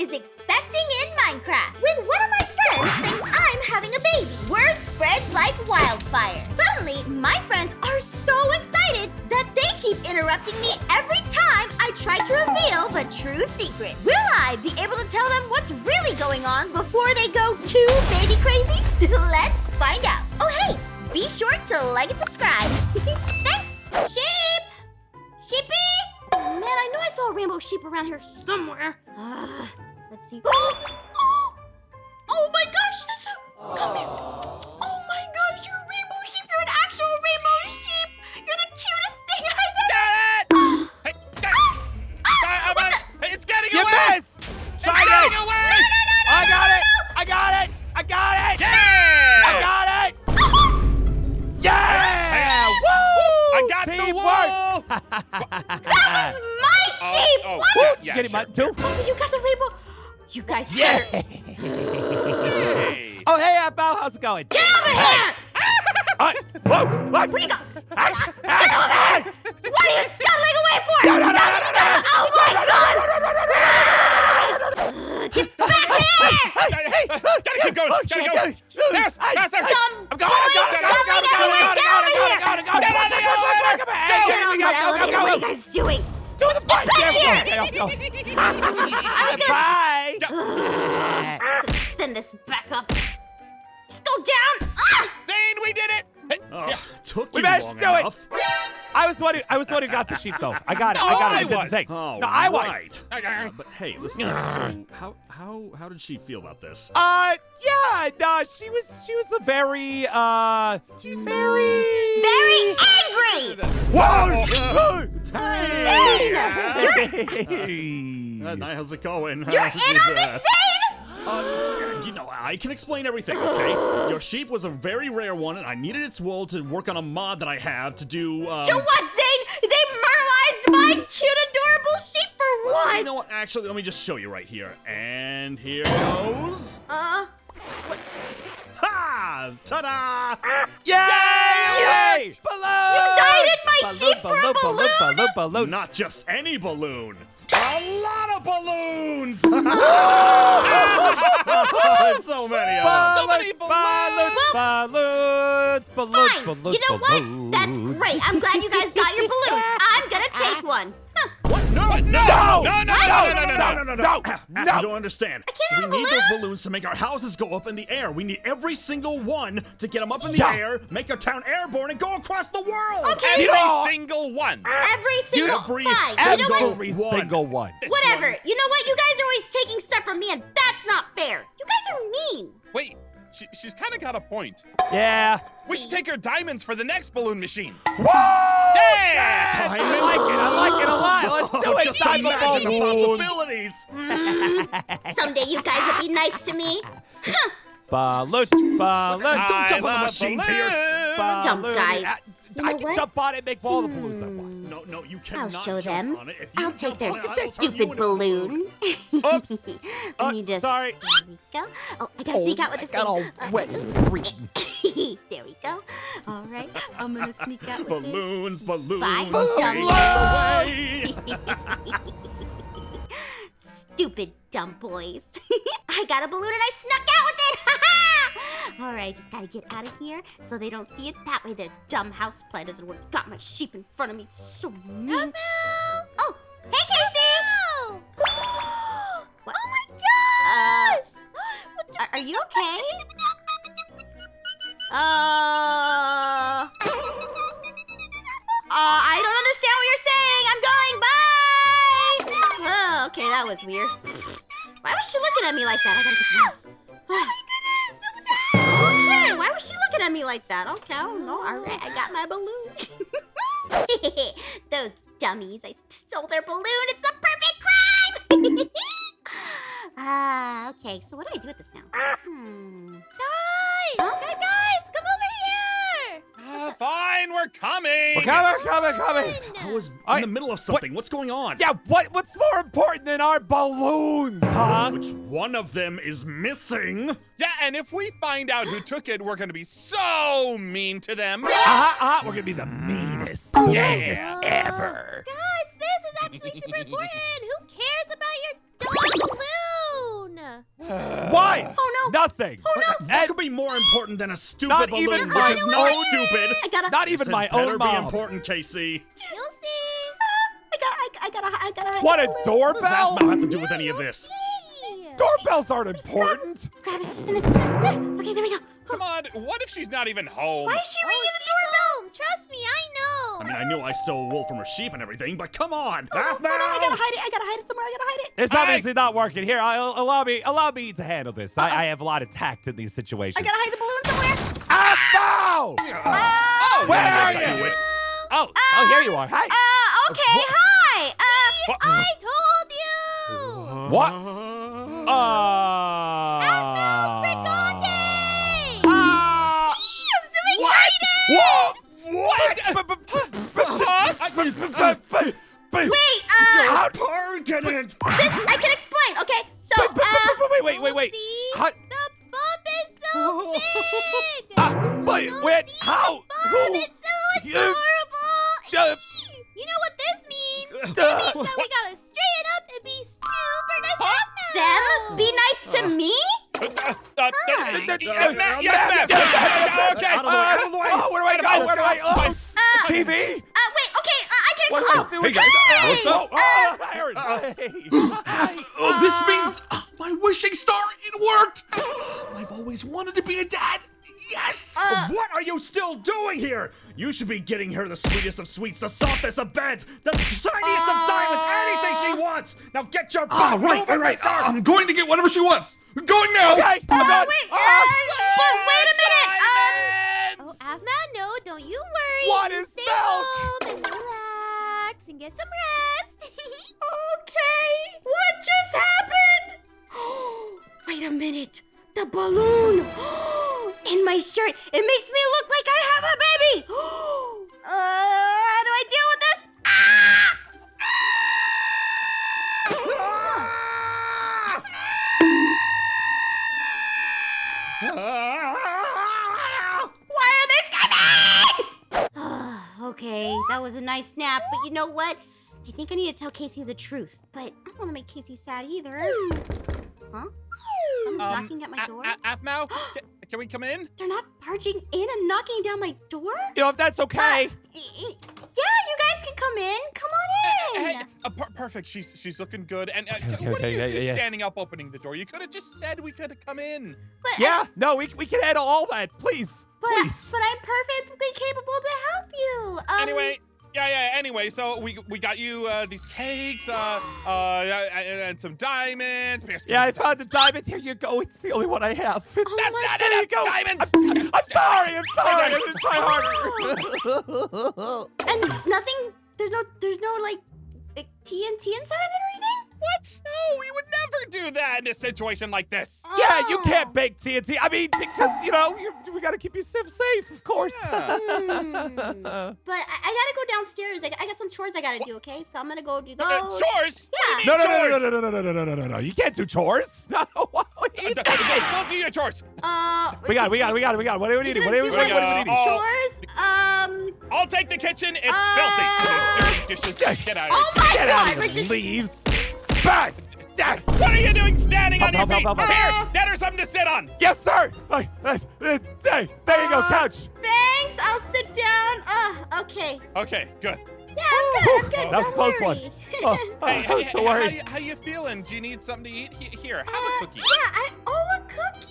is expecting in Minecraft. When one of my friends thinks I'm having a baby, word spreads like wildfire. Suddenly, my friends are so excited that they keep interrupting me every time I try to reveal the true secret. Will I be able to tell them what's really going on before they go too baby crazy? Let's find out. Oh, hey, be sure to like and subscribe. Thanks, sheep! Sheepy! Oh, man, I know I saw a rainbow sheep around here somewhere. Uh, let's see. oh my gosh, this Come here. Oh my gosh, you're a rainbow sheep. You're an actual rainbow sheep. You're the cutest thing I've ever. Hey, uh, uh, hey, it's getting You away! missed! It's Try getting it! away! I got it! I got it! I got it! Yeah! I got it! Yeah! Woo! I got the Teamwork! wool! That was my sheep. oh, what? Woo! Yeah, Did you get sure. Mutton, too? Oh, you got the rainbow. You guys Yeah! better Hey. Oh, hey, Apple, how's it going? get over here. Uh, whoa! What? Where'd you go? Hey, hey, hey! What are you scuttling away for? No, no, no, no, no, no, Oh my god! Get back here! Hey, hey, gotta keep going! Gotta go! Yes, faster! Dumb I'm going, going, going, going, going, going, going, going, Get Get? Do the bike. back Yeah, here. okay, okay, okay. Bye. Send this back up. Just go down. Ah! Zane, we did it! Hey, Oh, yeah. took We you managed long to do it. I was the one who I was the one who got the sheep though. I got it. No, I got it. I I did was. the thing. Oh, No, I was. right. Uh, but hey, listen. so how how how did she feel about this? Uh, yeah. No, she was she was a very uh, she's very Very angry. Whoa! Uh, Hey! how's it going? You're in on this scene. Uh, you know, I can explain everything, okay? Your sheep was a very rare one, and I needed its wool to work on a mod that I have to do. Um, To what, Zane? They murderized my cute, adorable sheep for what? You know what? Actually, let me just show you right here. And here goes. Uh, Ha! Ta-da! Yay! Balloon! You dieted my balloon, sheep for a balloon, balloon, balloon? balloon, balloon. Not just any balloon. A lot of balloons! so many of them. So many balloons, balloons, balloons, fine. balloons, You know what? That's great. I'm glad you guys got your balloons. I'm gonna take one. Huh. What? No, What? no, No! no, No, no, no, no, no, no, no, no, no, no. no. You don't understand. can't have we a need those balloon. balloons to make our houses go up in the air. We need every single one to get them up in the Yeah. air, make our town airborne, and go across the world. Okay. Every know- single one! Every single Every fine. single You know what? Every one. single one. Whatever. You know what? You guys are always taking stuff from me, and that's not fair. You guys are mean. Wait, she, she's kind of got a point. Yeah. We should take her diamonds for the next balloon machine. Whoa! Yeah! I like it. I like it a lot. Let's do it. Just Diamond imagine the balloons. possibilities. Someday you guys will be nice to me. Balloon, balloon, I jump on the machine, balloons. Pierce. balloon. Dumb guys. I, You I know can what? jump on it and make all the balloons I want. No, no, you I'll show jump them. on it. If you I'll take their it, I will turn you stupid into balloon. Oops. Let Uh, me just. sorry. There we go. Oh, I gotta sneak out with this got all thing. Uh, wet and green. there we go. All right, I'm gonna sneak out with Balloons, balloons, Bye, take dumb us away. Stupid dumb boys. I got a balloon and I snuck out with it. All right, just gotta get out of here so they don't see it. That way their dumb house plan doesn't work. Got my sheep in front of me. So mean. Oh, hey, Casey. what? Oh my gosh! Uh, are, are you okay? Uh. Uh, I don't understand what you're saying. I'm going. Bye. Oh, okay, that was weird. Why was she looking at me like that? I gotta get to the house. Like that? Okay, I know. All right, I got my balloon. Those dummies! I stole their balloon. It's the perfect crime. Ah, okay. So what do I do with this now? Hmm. Guys! Fine, we're coming! We're coming, coming, coming. I was in I- the middle of something. What's going on? Yeah, what? What's more important than our balloons, huh? Which one of them is missing? Yeah, and if we find out who took it, we're gonna be so mean to them. Uh-huh, uh-huh. We're gonna be the meanest, meanest ever. Guys, this is actually super important. Who cares about your dumb balloon? Science. Oh, no. Nothing. Oh, no. That could be more important than a stupid Not balloon, even which my is own- not stupid. I gotta. not even This my better own be mom. important, Casey. You'll see. Ah, I got. I, I gotta. I gotta. What a balloon. What does doorbell! that have to do with any of this? Doorbells aren't important. Grab it. And then, okay, there we go. Come on, what if she's not even home? Why is she ringing the doorbell? Trust me, I know. I mean, I knew I stole wool from her sheep and everything, but come on. Oh, no, Half no, no, I gotta hide it. I gotta hide it somewhere. I gotta hide it. It's Hey! obviously not working. Here, I'll, allow me allow me to handle this. I, I have a lot of tact in these situations. I gotta hide the balloon somewhere. Ah, no! Oh, Where are yeah, you? yeah. Oh, oh, here you are. Hi. Uh, okay, hi. Uh, What? I told you. What? Uh, Wait, Wait, uh, How- Targeted. this I can explain. Okay, so But- but- uh, but- wait, wait, wait, wait. See? How- The bump is so big. Uh, wait, You'll wait, see how? The bump Who? is so You- adorable. Uh, you know what this means? Uh, It means that we gotta straighten up and be super nice to Them? Be nice to me? Uh, uh, uh, Hi. uh, Uh, yes, ma'am. uh, Yes, ma'am. ma'am. Okay. Out of the way, out of the way. Oh, where do I go? Where do I go? Oh, Uh, TV? Uh, wait, okay, uh, I can What, oh, what's doing? guys, Hey! what's up? Oh, oh, Aaron. Hey. Oh, this means uh, my wishing star, it worked! I've always wanted to be a dad. Yes! Uh, what are you still doing here? You should be getting her the sweetest of sweets, the softest of beds, the shiniest of diamonds, anything she wants. Now get your butt Ah, right, moving, right, right. Uh, I'm going to get whatever she wants. Going now! Okay, I'm Uh, done. wait, uh, Oh, wait a minute. Um, oh, Aphmau, no, don't you worry. What is stay milk? home and relax and get some rest. okay, what just happened? wait a minute. The balloon in my shirt. It makes me look like I have a baby. uh, that was a nice nap, but you know what? I think I need to tell Casey the truth, but I don't want to make Casey sad either. Huh? Someone's Um, knocking at my A- door? A- Aphmau, can we come in? They're not barging in and knocking down my door? You know, if that's okay. Uh, y- y- yeah, you guys can come in. Come on in. Hey, uh, per- perfect. She's she's looking good. And uh, Okay, what okay, are you yeah, two yeah, yeah. standing up, opening the door? You could have just said we could have come in. but, uh, Yeah, no, we, we can handle all that. Please, but, please. but I'm perfectly capable to help Anyway, so we we got you uh, these cakes, uh, uh, and, and some diamonds. Yeah, I found the diamond. Here you go. It's the only one I have. It's, Oh That's my not there you enough go. diamonds. I'm, I'm sorry. I'm sorry. I'm gonna try harder. And nothing. There's no. There's no like, like TNT inside of it or anything. What? No, we would never do that in a situation like this. yeah, you Oh. can't bake TNT. I mean, because you know you, we gotta keep you safe, safe, of course. Yeah. Hmm. But I, I gotta go downstairs. I, I got some chores I gotta do. Okay, so I'm gonna go do those. Uh, chores? Yeah. no, no, no, Chores. no, no, no, no, no, no, no, no, no. You can't do chores. No. What are you Uh, thinking? We'll do your chores. Uh, We got, it, we got, it, we got, it, we got. it. What do we You're need? What do we do what do we need? Oh. chores. Um. I'll take the kitchen. It's Uh, filthy. Dirty dishes. Get out of here. Oh my Get God! out of here. Leaves. Back. Back. What are you doing standing Help, on your help, feet? help, help, help. Pierce, get her something to sit on. Yes, sir. Hey, there you go, Uh, couch. Thanks. I'll sit down. Uh. Okay. Okay, good. Yeah, I'm good. I'm good. That was a Don't close one. worry. Oh, oh, Hey, I was hey, so hey, how, worried. you, how you feeling? Do you need something to eat? Here, have Uh, a cookie. Yeah, I oh a cookie.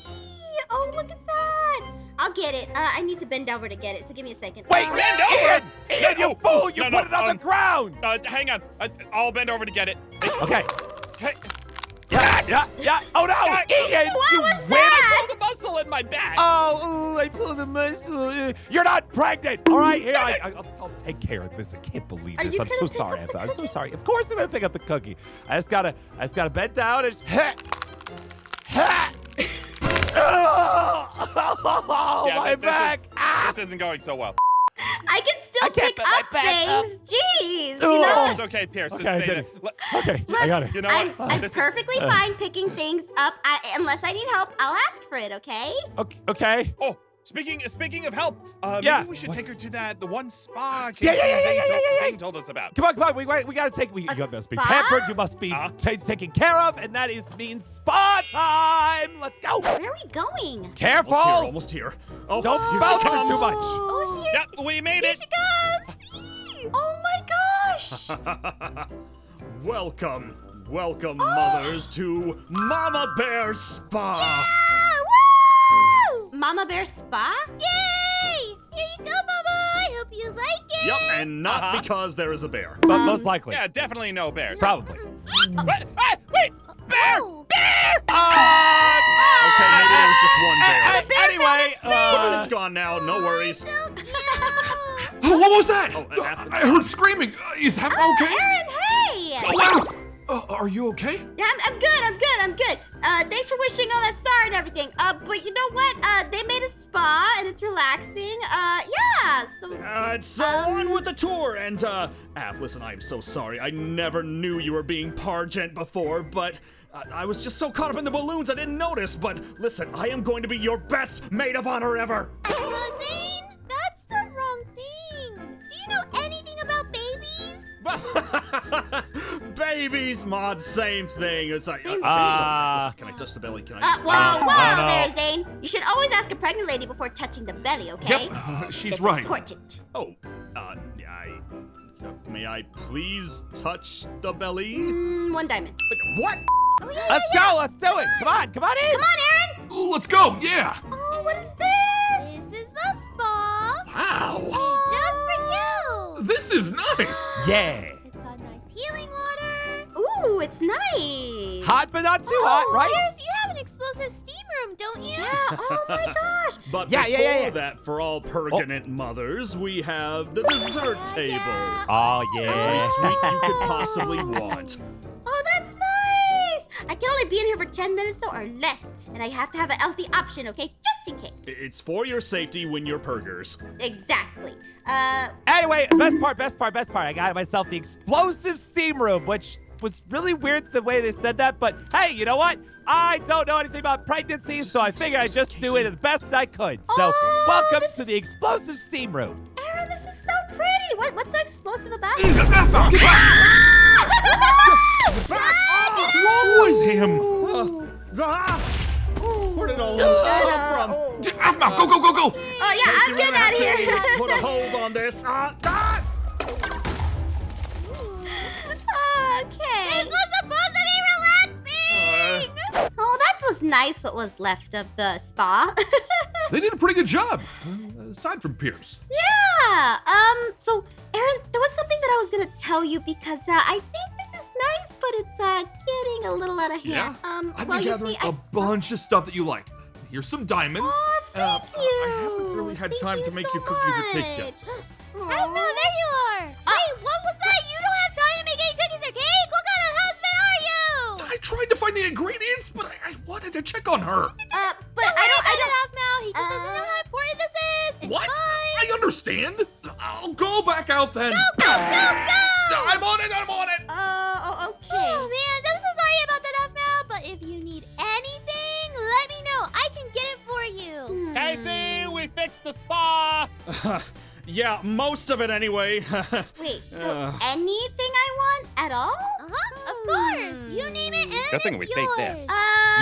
Oh look at that. I'll get it. Uh, I need to bend over to get it, so give me a second. Wait, Um, Bend over. Ian, Ian, you No, fool! You no, put no, it on um, the ground. Uh, hang on. Uh, I'll bend over to get it. Okay. Hey, Yeah, yeah, yeah. Oh no, Yeah, Ian, What you was wimp. that? pull the muscle in my back. Oh, ooh, I pulled a muscle. You're not pregnant. All right, here, I, I, I'll, I'll take care of this. I can't believe Are this. I'm so sorry. Eva. I'm so sorry. Of course I'm gonna pick up the cookie. I just gotta, I just gotta bend down and just. Oh, Yeah, my th- this is- back. Ah. This isn't going so well. I can still I pick up back up. things. Jeez. You know, It's okay, Pierce. Okay, I stay did there. it. Okay, Look, I got it. You know I'm, what? I'm This is- perfectly fine picking things up. I, unless I need help, I'll ask for it. Okay? Okay, okay. Oh, speaking speaking of help, uh, Yeah. maybe we should What? take her to that the one spa. Yeah, yeah, yeah, Casey yeah, Zane yeah, told- yeah, yeah. Zane told us about. Come on, come on. We, we, we gotta take. We, A you must be pampered. You must be Uh. taken care of, and that is means spa time. Let's go. Where are we going? Careful. Almost here, almost here. Oh, Don't here she bounce it comes. too much. Oh, she Yep, we made Here it. she comes! Oh my gosh! welcome, welcome, mothers, to Mama Bear Spa. Ah, woo! Mama Bear Spa? Yay! Here you go, Mama. I hope you like it. Yep, and not Uh-huh. because there is a bear. But most likely. Yeah, definitely no bears. Probably. Wait, hey, wait, bear, Oh. bear. Uh, Okay, maybe there was just one bear. a- a- anyway, But uh, it's gone now, no worries. So cute. Oh, what was that? Oh, uh, I heard screaming. Uh, is Half okay? Aaron, hey! Oh, Alf! Uh, are you okay? Yeah, I'm, I'm good. I'm good. I'm good. Uh, thanks for wishing all that star and everything. Uh, but you know what? Uh, they made a spa and it's relaxing. Uh, yeah. So Uh, so on with the tour, and uh, Av, listen, I'm so sorry. I never knew you were being Pargent before, but uh, I was just so caught up in the balloons I didn't notice. But listen, I am going to be your best maid of honor ever. Zane, that's the wrong thing. Do you know anything about babies? Babies, mod, same thing. It's like, uh, Uh, can I touch the belly? Can I Uh, just? whoa, Uh, whoa no, no. there, Zane. You should always ask a pregnant lady before touching the belly, okay? Yep, uh, she's It's right. important. Oh, uh, I. Uh, may I please touch the belly? Mm, one diamond. What? Oh, yeah, let's yeah, go. Let's do it. Come on. Come on in. Come on, Aaron. Ooh, let's go. Yeah. Oh, what is this? This is the spa. Wow. Just for you. This is nice. Yeah. Ooh, it's nice. Hot, but not too hot, right? Pierce, you have an explosive steam room, don't you? Yeah. Oh my gosh. But Yeah, before yeah, yeah, yeah. that, for all pertinent mothers, we have the dessert table. Oh Every yeah. sweet you could possibly want. Oh, that's nice. I can only be in here for 10 minutes though, or less, and I have to have a healthy option, okay? Just in case. It's for your safety when you're purgers. Exactly. Uh, Anyway, best part, best part, best part. I got myself the explosive steam room, which was really weird the way they said that. But hey, you know what? I don't know anything about pregnancy, so I figured I'd just do it as best I could. So, Oh, welcome to is- the explosive steam room. Aaron, this is so pretty. What, what's so explosive about it? What's wrong with him? Ah! Where did all this come from? D- Aphmau, go, go, go, go. Oh, yeah, Casey, I'm getting out of here. Put a hold on this. Ah, ah! Okay. This was supposed to be relaxing. oh, that was nice what was left of the spa. They did a pretty good job, uh, aside from Pierce. yeah. Um, so, Aaron, there was something that I was going to tell you because uh, I think this is nice, but it's uh, getting a little out of hand. Um, I've well, been you gathering see, I... a bunch of stuff that you like. Here's some diamonds. Oh, Uh, thank I you. haven't really had Thank time you to make so you cookies or cake yet. much. Oh, no, there you are. I, I wanted to check on her. Uh, but I don't, I don't have now. He just doesn't know how important this is. It's what? fine. I understand. I'll go back out then. Go, go, go! I'm on it. I'm on it. Uh, oh, okay. Oh, man, I'm so sorry about that, Aphmau, but if you need anything, let me know. I can get it for you. Casey, we fixed the spa. Yeah, most of it anyway. Wait, so Ugh. anything I want at all? Uh-huh, of course. You name it and Good thing we saved this. Uh,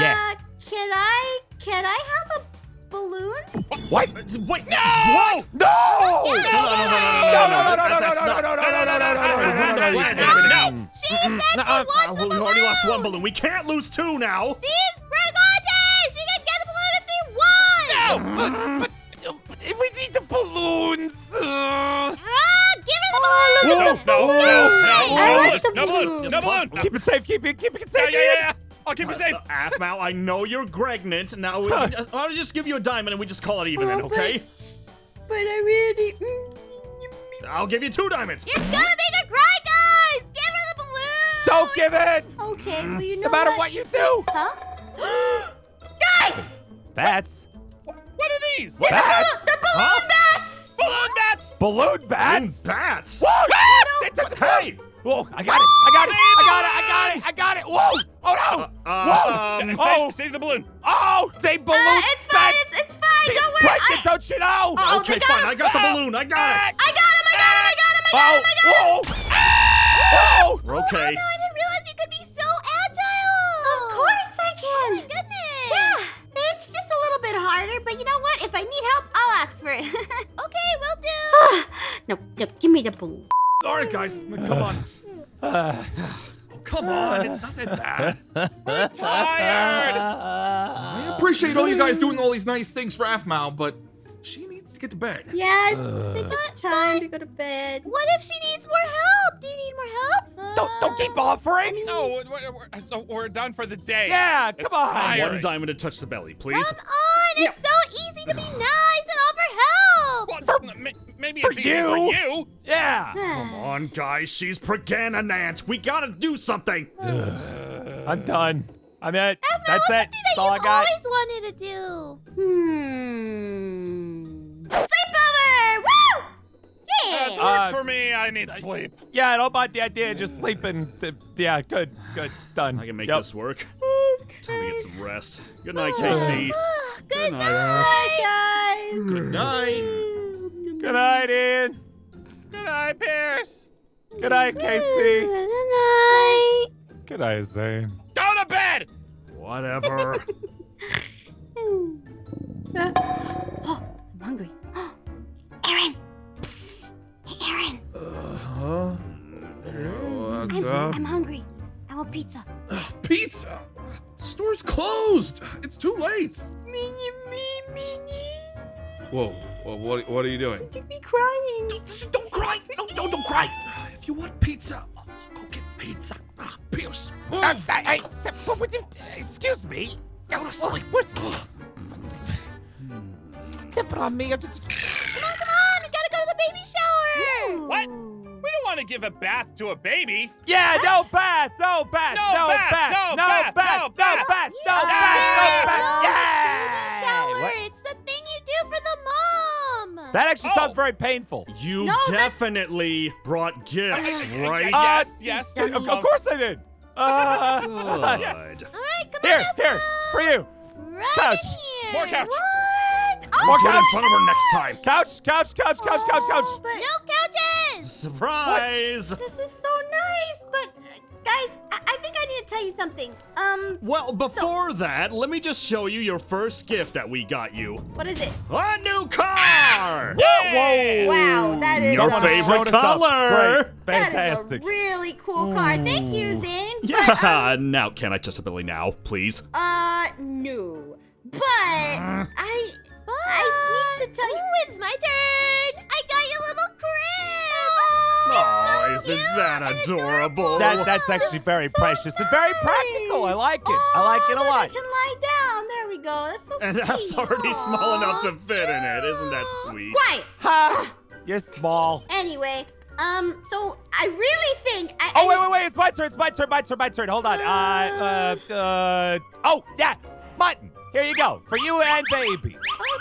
Yeah. Can I, can I have a balloon? What? Wait, No! what? No! No, no, no, no, no, no, No, no, no, that's- no, that's no, not- no, no, no, no, no, that's no, not no, what no, no, happened. no, No. She said she Nuh-uh. wants Uh, the we balloon. already lost one balloon. We can't lose two now. She's pregnant. She can get the balloon if she wants. No, but but we need the balloons. Uh, Ah, give her the balloon. No, no, no, no, I no, like balloon, the no balloon, balloon. no balloon. keep it safe. Keep it. Keep it Yeah, safe. yeah, yeah, yeah. I'll keep you safe. Uh, Aphmau, I know you're pregnant. Now, we I'll just give you a diamond and we just call it even then, okay? But I really. I'll give you two diamonds. You're gonna make her cry, guys. Give her the balloon. Don't give in. Okay, well you know No matter what you do. Huh? guys, Bats. What are these? Bats. the balloon bats. Balloon bats. Balloon And bats. bats. Whoa! They took the Hey! Whoa! I got it! I got it! I got it! I got it! I got it! Whoa! Oh no! Uh, Whoa! um, Save, oh! save the balloon. Oh! They balloon Uh, it's fine. It's, it's fine. Don't worry. pregnant, I, don't you know? Oh, okay, fine. him. I got the balloon. I got it. I got him! I got him! I got him! I got him! I got Oh, him! I got him! whoa! Whoa! We're okay. No, I didn't realize you could be so agile. Of course I can. Oh my goodness. Yeah, it's just a little bit harder, but you know what? If I need help, I'll ask for it. okay, will do. no, no, give me the balloon. All right, guys, come on. Oh, come on, it's not that bad. Tired. I appreciate all you guys doing all these nice things for Aphmau, but she needs to get to bed. Yeah, uh, I think it's time to go to bed. What if she needs more help? Do you need more help? Don't, don't keep uh, offering. No, we're, we're, uh, we're done for the day. Yeah, come It's on. tiring. One diamond to touch the belly, please. Come on, it's so easy to be nice and offer help. Well, m- maybe for it's you. for you. Yeah. Come on, guys. She's Pregananant. We gotta do something. I'm done. I'm it. That's it. Something That's all I you've got. always wanted to do. Hmm. Sleepover! Woo! That's Yeah. works Uh, for me. I need sleep. Yeah, I don't mind the idea of just sleeping. Th- Yeah, good, good, done. I can make Yep. this work. Time to get some rest. Good night, Casey. Good night, night, guys. Good night. Good night, Ian. Good night, Pierce. Good night, Casey. Good night. Good night, Zane. Go to bed. Whatever. Oh, I'm hungry. Aaron. Psst. Hey, Aaron. Uh huh? What's I'm, up? I'm hungry. I want pizza. Pizza. The store's closed. It's too late. Minnie, me, Minnie. Whoa. Well, what, what are you doing? Took me crying. Don't cry. No, don't, don't cry. If you want pizza, go get pizza. Ah, Pierce. Move. Uh, I, I, what would you, excuse me. Go to sleep. What? Stepping on me. I'm just- Come on, come on. We gotta go to the baby shower. What? We don't want to give a bath to a baby. Yeah, no bath, no bath, No no bath, bath, no no bath, bath, no no bath. bath, no Yeah. bath, no Baby bath. shower. Yeah. What? It's That actually Oh. sounds very painful. You No, that's- definitely brought gifts, right? Uh, yes, yes. Of, of course I did. Uh, Good. All right, come here, on. have here, for you. Right Couch. in here. More couch. What? Oh, More Do it in front of her next time. Couch, couch, couch, couch, couch, couch. But no couches. Surprise! This is so nice, but uh, guys, I, I think I need to tell you something. Um, Well, before that, let me just show you your first gift that we got you. what is it? A new car! Yay! Wow, that is Your favorite showed color. Fantastic. is a really cool car. Thank you, Zane. But, Yeah, now can I touch the belly now, please? uh, no. But I, but I need to tell you. it's my turn. I got you a little crib. Oh, so isn't that adorable? That, that's actually very precious and very practical. I like it. I like it a Oh, lot. I can lie down. There we go. That's so and sweet. F's already small enough to fit in it. Isn't that sweet? Quiet. Ha! You're small. Anyway, um, so I really think I. Oh, I- wait, wait, wait. It's my turn. It's my turn. My turn. My turn. Hold on. Uh, uh, uh. Oh, yeah. Mutton. Here you go. For you and baby. Oh,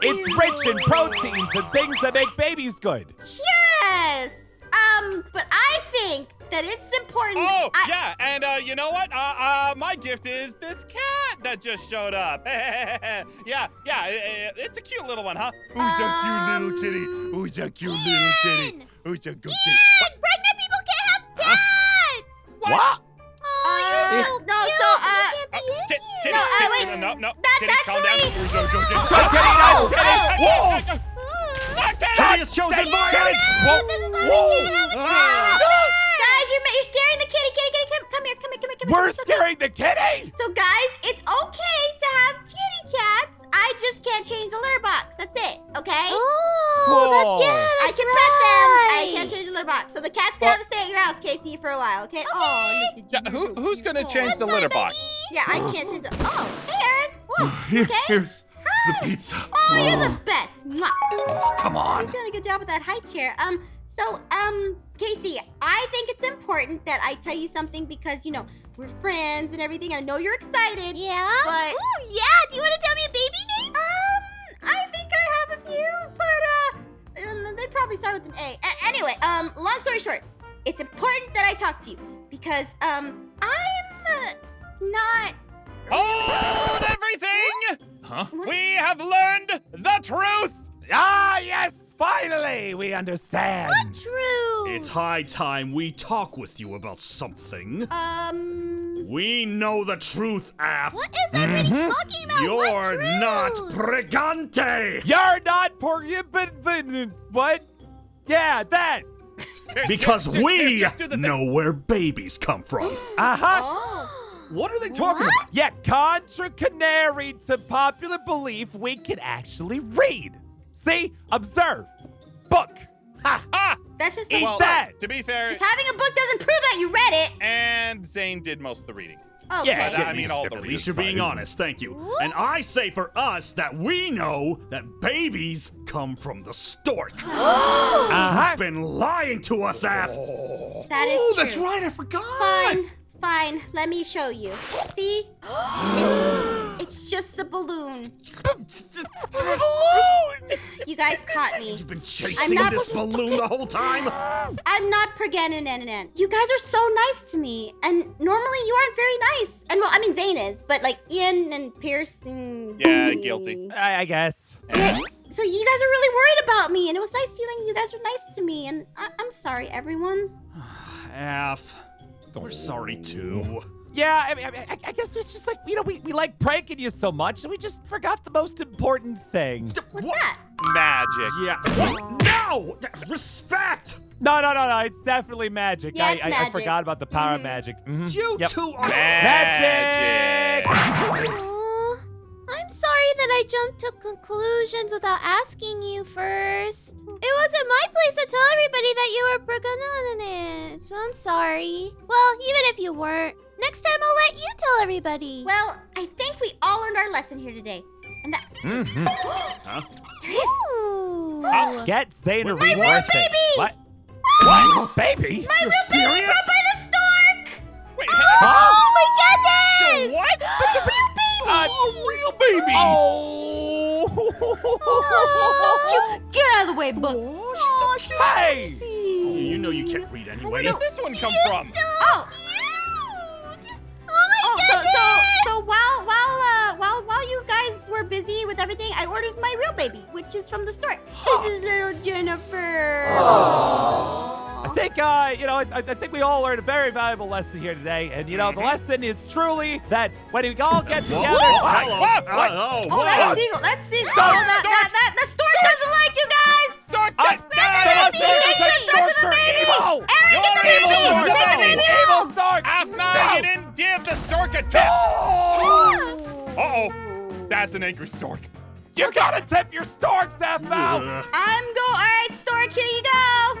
thank It's you. rich in proteins and things that make babies good. Yes. Um, but I think that it's important. Oh, I, yeah, and uh, you know what? Uh, uh, my gift is this cat that just showed up. yeah, yeah, i- i- it's a cute little one, huh? Who's a cute little kitty? Who's a cute little kitty? Ian! Who's a good kitty? Ian, pregnant people can't have cats. What? Oh, you're so Uh, no, so uh, Uh, Ki- kitty, No, uh, kitty, wait. no, no, That's kitty, calm down. actually- Who's a good kitty? Good kitty, Oh, nice kitty. Whoa! Whoa! Ah, kitty! Kitty has chosen violence! Whoa! this is why Whoa! we can't have a cat. Guys, you're, you're scaring the kitty. Kitty, kitty, come, come here, come here, come here, come. We're So- scaring the kitty! So guys, it's okay to have kitty cats. I just can't change the litter box. That's it. Okay. Oh, Cool. that's- yeah, I can pet them. I can't change the litter box. So the cats can have to stay at your house, Casey, for a while. Okay. Oh, look Yeah, who, who's gonna change That's the litter baby. box? Yeah, I can't change the. Oh, hey, Aaron. Whoa. Here, Okay. here's Hi. The pizza. Oh, you're the best. Mwah. Oh, come on. He's doing a good job with that high chair. Um, so, um, Casey, I think it's important that I tell you something because, you know, we're friends and everything. and I know you're excited. Yeah? But Ooh, yeah. Do you want to tell me a baby name? um, I think I have a few, but uh, um, they'd probably start with an A. A- anyway, um, long story short, it's important that I talk to you because um, I'm uh, not. Hold everything! Huh? We have learned the truth! Ah, yes, finally, we understand. True. It's high time we talk with you about something. Um, We know the truth, Af. What is everybody talking about? You're what not truth? Pregante! You're not prohibited. What? Yeah, that. Because Just- we just do the thing. know where babies come from. Uh huh. oh. What are they talking What? about? Yeah, contra canary to popular belief, we can actually read. See, observe, book. Ha! Ah! That's just Eat Well, that. to be fair, Just having a book doesn't prove that you read it. and Zane did most of the reading. Okay. Yeah, But, I mean, all the At least you're being honest, thank you. And I say for us that we know that babies come from the stork. Uh huh. Been lying to us, Af. That is Oh, true. that's right. I forgot. Fine, fine. Let me show you. See? it's, it's just a balloon. You guys caught me. You've been chasing not- this balloon the whole time. I'm not Preganan. You guys are so nice to me, and normally you aren't very nice. And well, I mean Zane is, but like Ian and Pierce and Yeah, guilty. I, I guess. Yeah, so you guys are really worried about me, and it was nice feeling you guys were nice to me. And I- I'm sorry, everyone. Af, we're sorry too. Yeah, I mean, I, mean, I, I guess it's just like you know we, we like pranking you so much, and we just forgot the most important thing. What's What? that? Magic. Yeah. What? No! Respect! No, no, no, no. It's definitely magic. Yeah, I, it's I, I forgot about the power of magic. Mhm. You Yep. two are. Magic! Aw, I'm sorry that I jumped to conclusions without asking you first. It wasn't my place to tell everybody that you were Berganonit. So I'm sorry. Well, even if you weren't, next time I'll let you tell everybody. Well, I think we all learned our lesson here today, and that Mhm. Huh? there it is. Ooh. Get Zane a My real reward thing. baby! What? What? Baby? My You're real baby serious? brought by the stork. Wait, Huh? Oh my goodness! what? My. Uh, A real baby. Oh! so cute. Get out of the way, book. Oh, she's so Hey! cute. You know you can't read anyway. Where anyway. did this one come from? Oh. Cute. Oh my Oh, so goodness. so so while while uh while while you guys were busy with everything, I ordered my real baby, which is from the store. This is little Jennifer. I think, uh, you know, I, I think we all learned a very valuable lesson here today. And, you know, the lesson is truly that when we all get Whoa, together. whoa, Hey, hello. what? Oh, What? oh, Oh, that's Seagull. That's Seagull. Oh, that, stork. that, that, the stork doesn't like you guys. Stork, I- get down! Come on, baby, Stork, take take the stork to the baby. Evil! Aaron, get the baby. evil, Get the Stork. baby. Evil Stork! Aphmau, No. you didn't give the stork a tip! Oh! Uh-oh. That's an angry stork. You gotta tip your storks, F out! I'm go. All right, stork. Here you go.